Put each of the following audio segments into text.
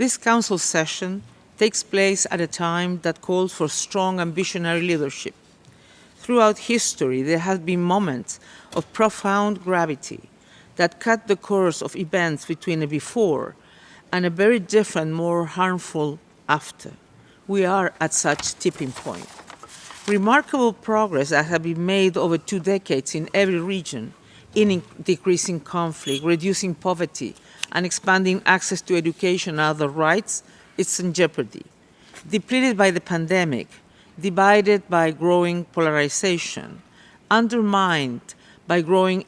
This Council session takes place at a time that calls for strong visionary leadership. Throughout history, there have been moments of profound gravity that cut the course of events between a before and a very different, more harmful after. We are at such tipping point. Remarkable progress that has been made over two decades in every region in decreasing conflict, reducing poverty, and expanding access to education and other rights is in jeopardy. Depleted by the pandemic, divided by growing polarization, undermined by growing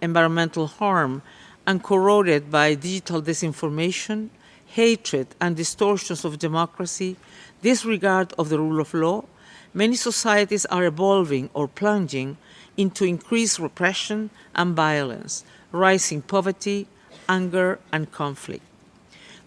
environmental harm, and corroded by digital disinformation, hatred, and distortions of democracy, disregard of the rule of law, many societies are evolving or plunging into increased repression and violence, rising poverty, anger, and conflict.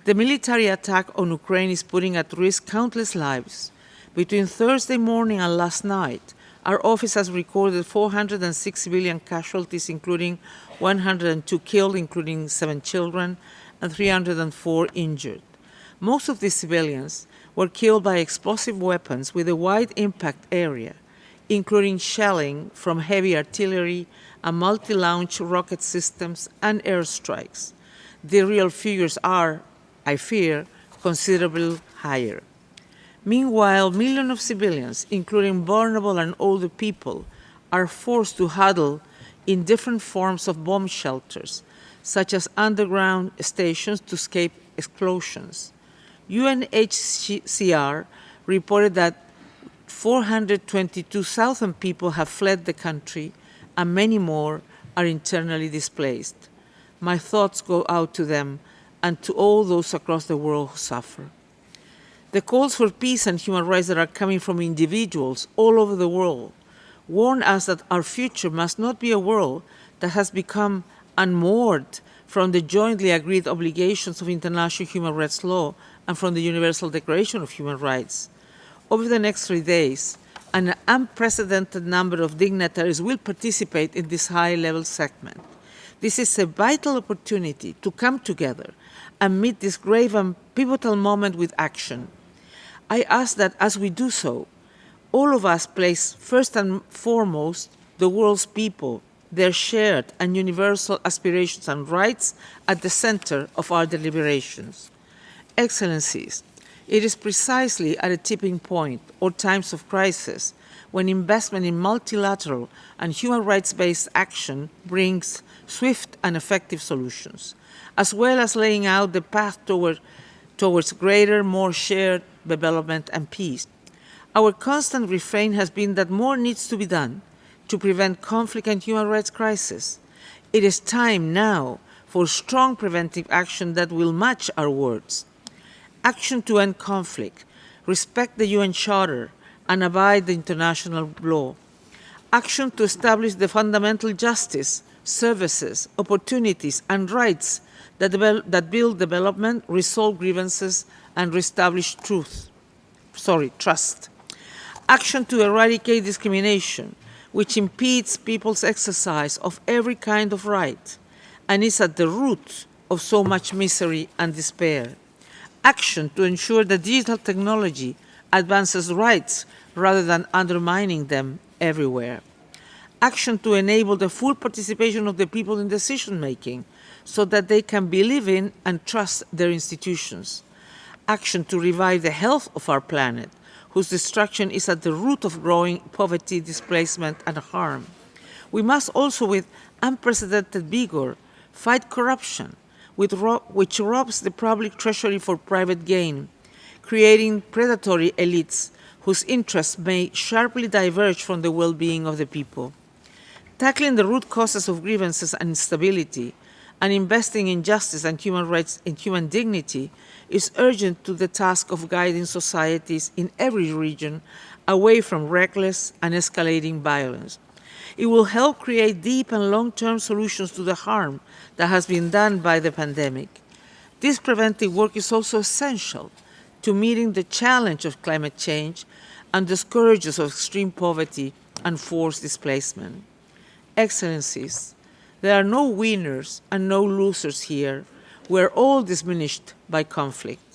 The military attack on Ukraine is putting at risk countless lives. Between Thursday morning and last night, our office has recorded 406 civilian casualties, including 102 killed, including seven children, and 304 injured. Most of these civilians were killed by explosive weapons with a wide impact area, including shelling from heavy artillery and multi-launch rocket systems and airstrikes. The real figures are, I fear, considerably higher. Meanwhile, millions of civilians, including vulnerable and older people, are forced to huddle in different forms of bomb shelters, such as underground stations to escape explosions. UNHCR reported that 422,000 people have fled the country and many more are internally displaced. My thoughts go out to them and to all those across the world who suffer. The calls for peace and human rights that are coming from individuals all over the world warn us that our future must not be a world that has become unmoored from the jointly agreed obligations of international human rights law and from the Universal Declaration of Human Rights. Over the next three days, an unprecedented number of dignitaries will participate in this high-level segment. This is a vital opportunity to come together and meet this grave and pivotal moment with action. I ask that as we do so, all of us place first and foremost the world's people, their shared and universal aspirations and rights at the center of our deliberations. Excellencies, it is precisely at a tipping point or times of crisis when investment in multilateral and human rights-based action brings swift and effective solutions, as well as laying out the path toward, towards greater, more shared development and peace. Our constant refrain has been that more needs to be done to prevent conflict and human rights crisis. It is time now for strong preventive action that will match our words action to end conflict, respect the UN Charter, and abide the international law. Action to establish the fundamental justice, services, opportunities, and rights that, that build development, resolve grievances, and reestablish truth. Sorry, trust. Action to eradicate discrimination, which impedes people's exercise of every kind of right and is at the root of so much misery and despair action to ensure that digital technology advances rights rather than undermining them everywhere. Action to enable the full participation of the people in decision making so that they can believe in and trust their institutions. Action to revive the health of our planet, whose destruction is at the root of growing poverty, displacement, and harm. We must also, with unprecedented vigor, fight corruption, which robs the public treasury for private gain, creating predatory elites whose interests may sharply diverge from the well-being of the people. Tackling the root causes of grievances and instability and investing in justice and human rights and human dignity is urgent to the task of guiding societies in every region away from reckless and escalating violence. It will help create deep and long-term solutions to the harm that has been done by the pandemic. This preventive work is also essential to meeting the challenge of climate change and the scourges of extreme poverty and forced displacement. Excellencies, there are no winners and no losers here. We're all diminished by conflict.